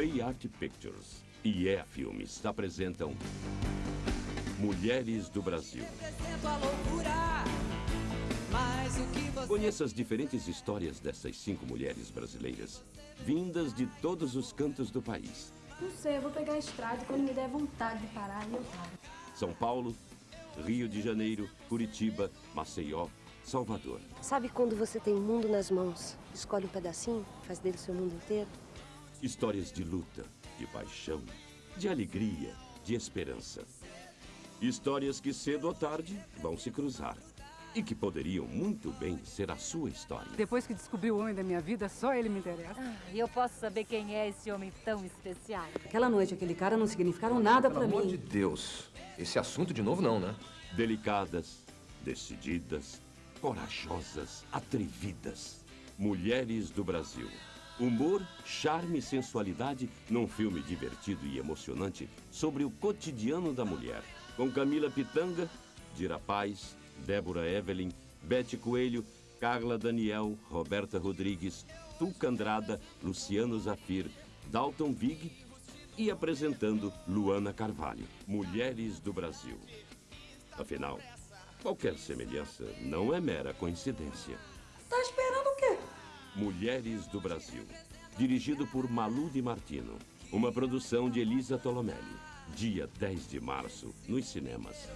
Play Art Pictures e EA Filmes apresentam Mulheres do Brasil. Conheça as diferentes histórias dessas cinco mulheres brasileiras, vindas de todos os cantos do país. Não sei, eu vou pegar a estrada e quando me der vontade de parar, eu paro. São Paulo, Rio de Janeiro, Curitiba, Maceió, Salvador. Sabe quando você tem o mundo nas mãos? Escolhe um pedacinho, faz dele seu mundo inteiro? Histórias de luta, de paixão, de alegria, de esperança. Histórias que cedo ou tarde vão se cruzar. E que poderiam muito bem ser a sua história. Depois que descobri o homem da minha vida, só ele me interessa. Ah, e eu posso saber quem é esse homem tão especial? Aquela noite, aquele cara não significaram nada para mim. Pelo amor de Deus. Esse assunto de novo não, né? Delicadas, decididas, corajosas, atrevidas. Mulheres do Brasil. Humor, charme e sensualidade num filme divertido e emocionante sobre o cotidiano da mulher. Com Camila Pitanga, Dira Paz, Débora Evelyn, Bete Coelho, Carla Daniel, Roberta Rodrigues, Tuca Andrada, Luciano Zafir, Dalton Vig e apresentando Luana Carvalho, Mulheres do Brasil. Afinal, qualquer semelhança não é mera coincidência. Tá? Mulheres do Brasil, dirigido por Malu Di Martino. Uma produção de Elisa Tolomelli. Dia 10 de março, nos cinemas.